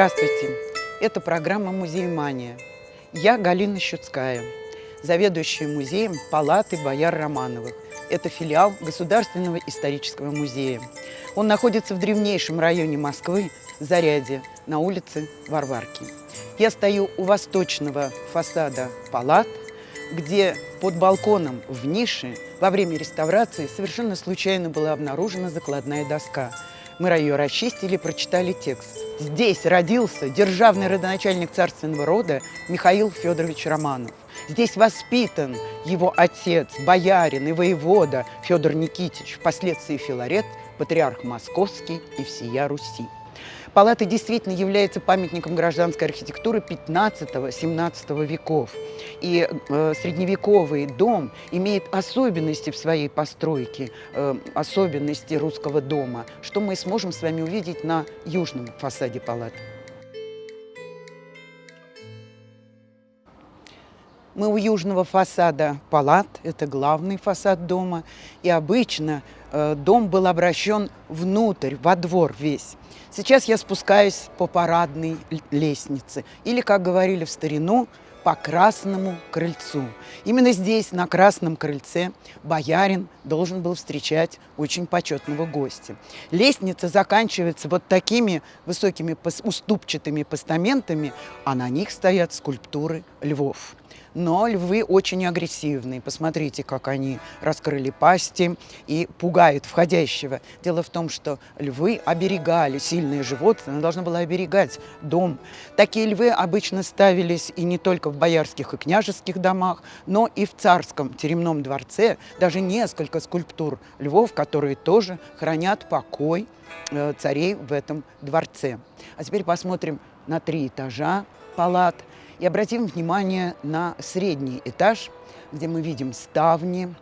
Здравствуйте! Это программа «Музей Мания». Я Галина Щуцкая, заведующая музеем Палаты Бояр Романовых. Это филиал Государственного исторического музея. Он находится в древнейшем районе Москвы, Заряде, на улице Варварки. Я стою у восточного фасада палат, где под балконом в нише во время реставрации совершенно случайно была обнаружена закладная доска. Мы ее расчистили, прочитали текст. Здесь родился державный родоначальник царственного рода Михаил Федорович Романов. Здесь воспитан его отец, боярин и воевода Федор Никитич, впоследствии Филарет, патриарх Московский и всея Руси. Палата действительно является памятником гражданской архитектуры 15-17 веков. И э, средневековый дом имеет особенности в своей постройке, э, особенности русского дома, что мы сможем с вами увидеть на южном фасаде палаты. Мы у южного фасада палат, это главный фасад дома, и обычно э, дом был обращен внутрь, во двор весь. Сейчас я спускаюсь по парадной лестнице, или, как говорили в старину, по Красному крыльцу. Именно здесь, на Красном крыльце, боярин должен был встречать очень почетного гостя. Лестница заканчивается вот такими высокими уступчатыми постаментами, а на них стоят скульптуры львов но львы очень агрессивные. Посмотрите, как они раскрыли пасти и пугают входящего. Дело в том, что львы оберегали сильные животные, она должна была оберегать дом. Такие львы обычно ставились и не только в боярских и княжеских домах, но и в царском теремном дворце. Даже несколько скульптур львов, которые тоже хранят покой э, царей в этом дворце. А теперь посмотрим на три этажа палат – и обратим внимание на средний этаж, где мы видим ставни,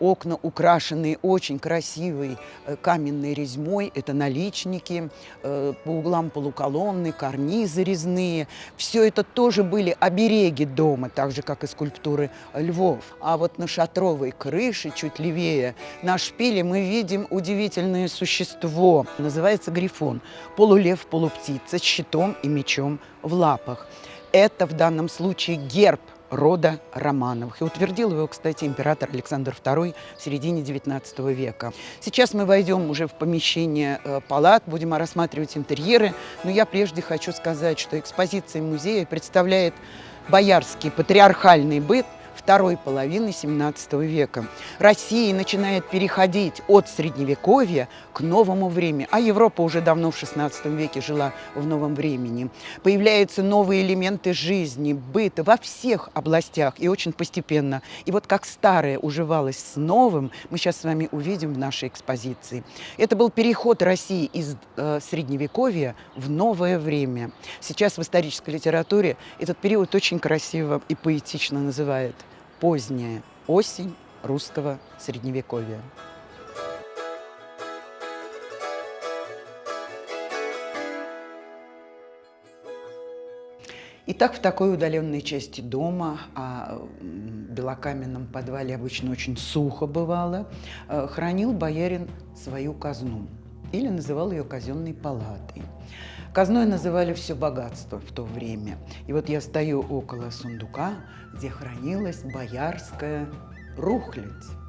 окна, украшенные очень красивой э, каменной резьмой. Это наличники, э, по углам полуколонны, карнизы резные. Все это тоже были обереги дома, так же, как и скульптуры львов. А вот на шатровой крыше, чуть левее, на шпиле мы видим удивительное существо. Называется грифон. Полулев, полуптица с щитом и мечом в лапах. Это в данном случае герб рода Романовых. И утвердил его, кстати, император Александр II в середине XIX века. Сейчас мы войдем уже в помещение э, палат, будем рассматривать интерьеры. Но я прежде хочу сказать, что экспозиция музея представляет боярский патриархальный быт – второй половины XVII века. Россия начинает переходить от Средневековья к новому времени, а Европа уже давно в XVI веке жила в новом времени. Появляются новые элементы жизни, быта во всех областях и очень постепенно. И вот как старое уживалось с новым, мы сейчас с вами увидим в нашей экспозиции. Это был переход России из э, Средневековья в новое время. Сейчас в исторической литературе этот период очень красиво и поэтично называют поздняя осень русского средневековья. Итак, в такой удаленной части дома, а в белокаменном подвале обычно очень сухо бывало, э, хранил боярин свою казну или называл ее казенной палатой. Казной называли все богатство в то время. И вот я стою около сундука, где хранилась боярская рухлядь.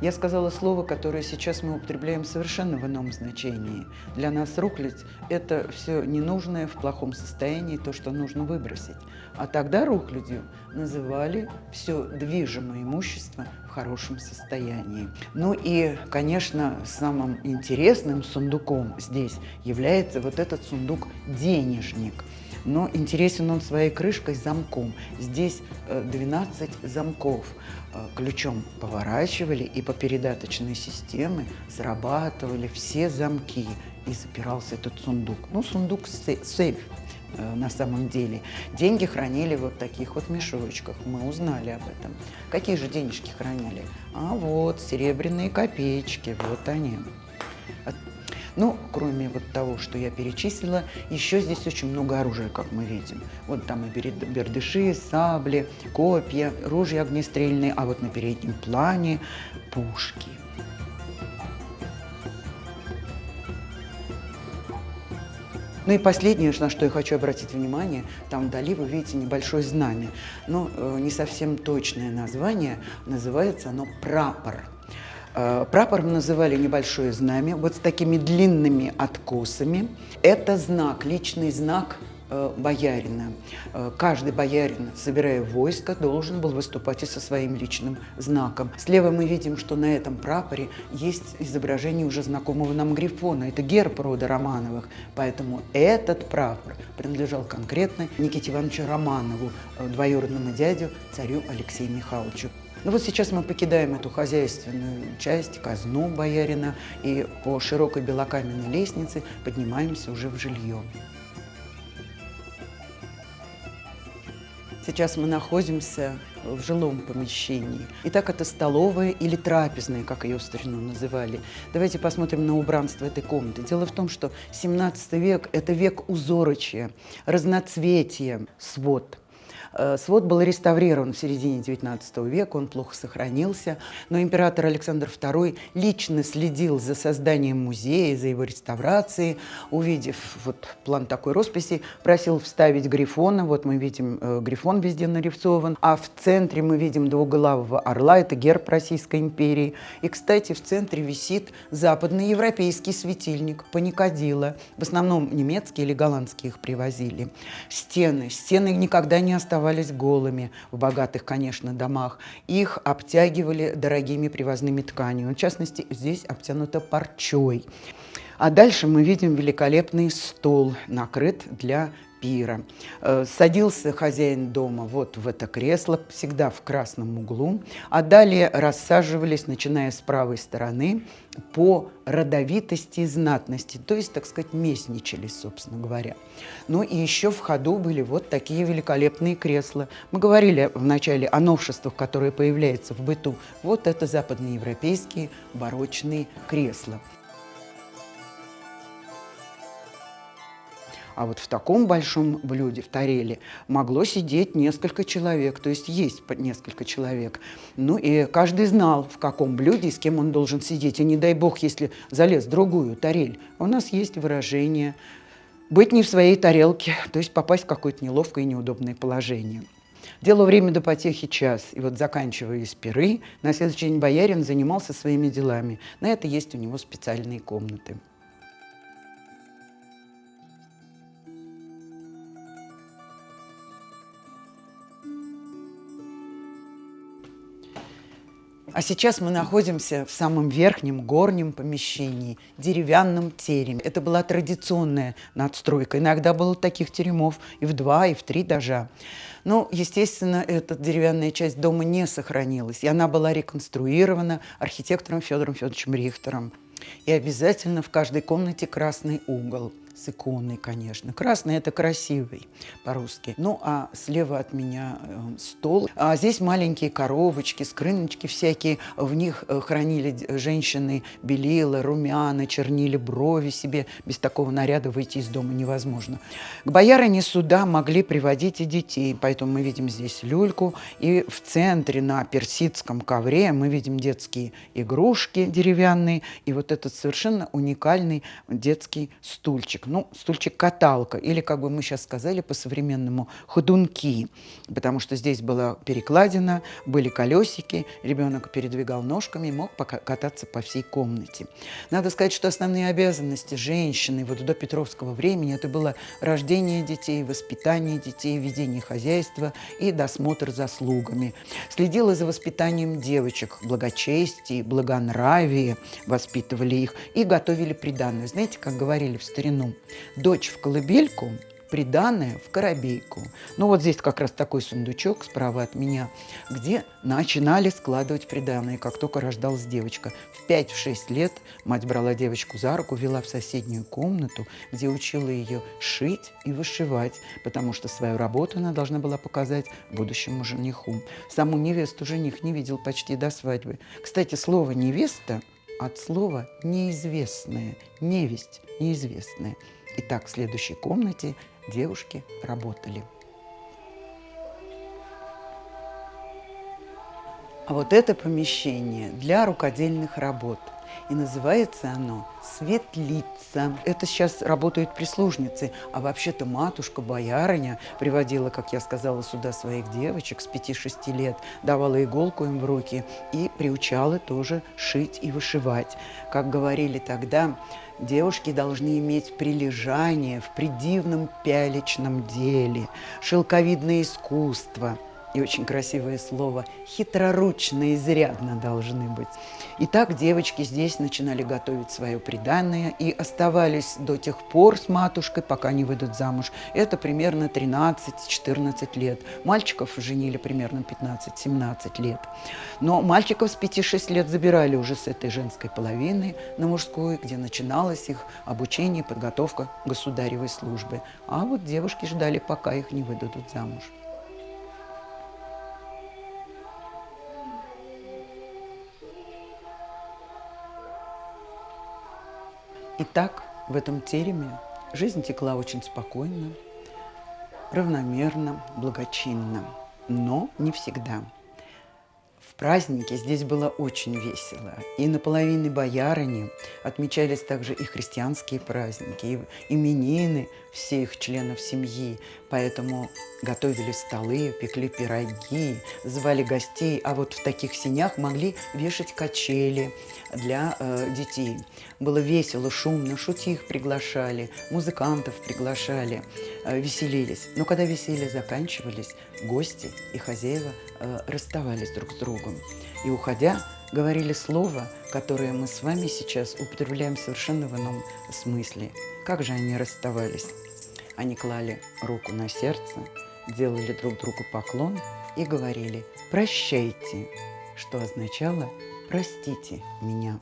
Я сказала слово, которое сейчас мы употребляем совершенно в ином значении. Для нас рухлядь – это все ненужное в плохом состоянии, то, что нужно выбросить. А тогда рухлядью называли все движимое имущество в хорошем состоянии. Ну и, конечно, самым интересным сундуком здесь является вот этот сундук-денежник – но интересен он своей крышкой замком. Здесь 12 э, замков. Э, ключом поворачивали и по передаточной системе срабатывали все замки и запирался этот сундук. Ну, сундук сейф э, на самом деле. Деньги хранили вот в таких вот мешочках. Мы узнали об этом. Какие же денежки хранили? А вот серебряные копеечки, вот они. Ну, кроме вот того, что я перечислила, еще здесь очень много оружия, как мы видим. Вот там и бердыши, сабли, копья, ружья огнестрельные, а вот на переднем плане пушки. Ну и последнее, на что я хочу обратить внимание, там вдали вы видите небольшое знамя. Но э, не совсем точное название, называется оно «прапор». Э, прапором называли небольшое знамя вот с такими длинными откосами. Это знак, личный знак Э, боярина. Э, каждый боярин, собирая войско, должен был выступать и со своим личным знаком. Слева мы видим, что на этом прапоре есть изображение уже знакомого нам Грифона. Это герб рода Романовых. Поэтому этот прапор принадлежал конкретно Никите Ивановичу Романову, двоюродному дядю, царю Алексею Михайловичу. Ну вот сейчас мы покидаем эту хозяйственную часть, казну боярина, и по широкой белокаменной лестнице поднимаемся уже в жилье. Сейчас мы находимся в жилом помещении. Итак, это столовая или трапезная, как ее в старину называли. Давайте посмотрим на убранство этой комнаты. Дело в том, что 17 век – это век узорочия, разноцветия, свод – свод был реставрирован в середине XIX века, он плохо сохранился, но император Александр II лично следил за созданием музея, за его реставрацией. Увидев вот план такой росписи, просил вставить грифона. Вот мы видим, э, грифон везде нарисован. А в центре мы видим двуглавого орла, это герб Российской империи. И, кстати, в центре висит западный европейский светильник, паникадила. В основном немецкие или голландские их привозили. Стены. Стены никогда не оставались оставались голыми в богатых, конечно, домах. Их обтягивали дорогими привозными тканями. В частности, здесь обтянуто парчой. А дальше мы видим великолепный стол, накрыт для пира. Э, садился хозяин дома вот в это кресло, всегда в красном углу, а далее рассаживались, начиная с правой стороны, по родовитости и знатности, то есть, так сказать, местничали, собственно говоря. Ну и еще в ходу были вот такие великолепные кресла. Мы говорили вначале о новшествах, которые появляются в быту. Вот это западноевропейские барочные кресла. А вот в таком большом блюде, в тареле, могло сидеть несколько человек, то есть есть несколько человек. Ну и каждый знал, в каком блюде и с кем он должен сидеть. И не дай бог, если залез в другую тарель. У нас есть выражение «быть не в своей тарелке», то есть попасть в какое-то неловкое и неудобное положение. Дело время до потехи час, и вот заканчивая пиры, на следующий день боярин занимался своими делами. На это есть у него специальные комнаты. А сейчас мы находимся в самом верхнем горнем помещении, деревянном тереме. Это была традиционная надстройка. Иногда было таких теремов и в два, и в три даже. Но, естественно, эта деревянная часть дома не сохранилась. И она была реконструирована архитектором Федором Федоровичем Рихтером. И обязательно в каждой комнате красный угол с иконой, конечно. Красный – это красивый по-русски. Ну, а слева от меня э, стол. А здесь маленькие коробочки, скрыночки всякие. В них э, хранили женщины белила, румяна, чернили брови себе. Без такого наряда выйти из дома невозможно. К боярине сюда могли приводить и детей. Поэтому мы видим здесь люльку. И в центре на персидском ковре мы видим детские игрушки деревянные. И вот этот совершенно уникальный детский стульчик ну, стульчик-каталка, или, как бы мы сейчас сказали по-современному, ходунки, потому что здесь была перекладина, были колесики, ребенок передвигал ножками и мог кататься по всей комнате. Надо сказать, что основные обязанности женщины вот до Петровского времени это было рождение детей, воспитание детей, ведение хозяйства и досмотр за слугами. Следила за воспитанием девочек, благочестие, благонравие, воспитывали их и готовили приданное. Знаете, как говорили в старину, Дочь в колыбельку, приданное в коробейку. Ну вот здесь как раз такой сундучок справа от меня, где начинали складывать приданное, как только рождалась девочка. В 5-6 лет мать брала девочку за руку, вела в соседнюю комнату, где учила ее шить и вышивать, потому что свою работу она должна была показать будущему жениху. Саму невесту жених не видел почти до свадьбы. Кстати, слово «невеста» от слова «неизвестная», «невесть», «неизвестная». Итак, в следующей комнате девушки работали. А вот это помещение для рукодельных работ – И называется оно «Светлица». Это сейчас работают прислужницы, а вообще-то матушка-боярыня приводила, как я сказала, сюда своих девочек с 5-6 лет, давала иголку им в руки и приучала тоже шить и вышивать. Как говорили тогда, Девушки должны иметь прилежание в придивном пялечном деле, шелковидное искусство – и очень красивое слово, хитроручно изрядно должны быть. Итак, девочки здесь начинали готовить свое приданное и оставались до тех пор с матушкой, пока не выйдут замуж. Это примерно 13-14 лет. Мальчиков женили примерно 15-17 лет. Но мальчиков с 5-6 лет забирали уже с этой женской половины на мужскую, где начиналось их обучение и подготовка государевой службы. А вот девушки ждали, пока их не выдадут замуж. Итак, в этом тереме жизнь текла очень спокойно, равномерно, благочинно, но не всегда. В празднике здесь было очень весело. И на половине боярыни отмечались также и христианские праздники, и именины всех членов семьи. Поэтому готовили столы, пекли пироги, звали гостей, а вот в таких синях могли вешать качели для э, детей. Было весело, шумно, шутих приглашали, музыкантов приглашали, э, веселились. Но когда веселья заканчивались, гости и хозяева расставались друг с другом. И уходя, говорили слово, которое мы с вами сейчас употребляем совершенно в ином смысле. Как же они расставались? Они клали руку на сердце, делали друг другу поклон и говорили «прощайте», что означало «простите меня».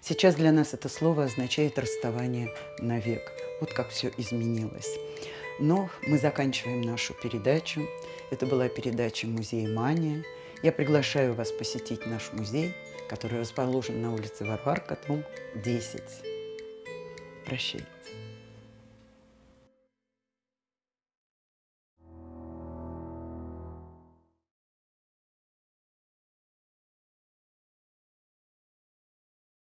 Сейчас для нас это слово означает расставание навек. Вот как все изменилось. Но мы заканчиваем нашу передачу. Это была передача «Музей Мания». Я приглашаю вас посетить наш музей, который расположен на улице Варварка, дом 10. Прощайте.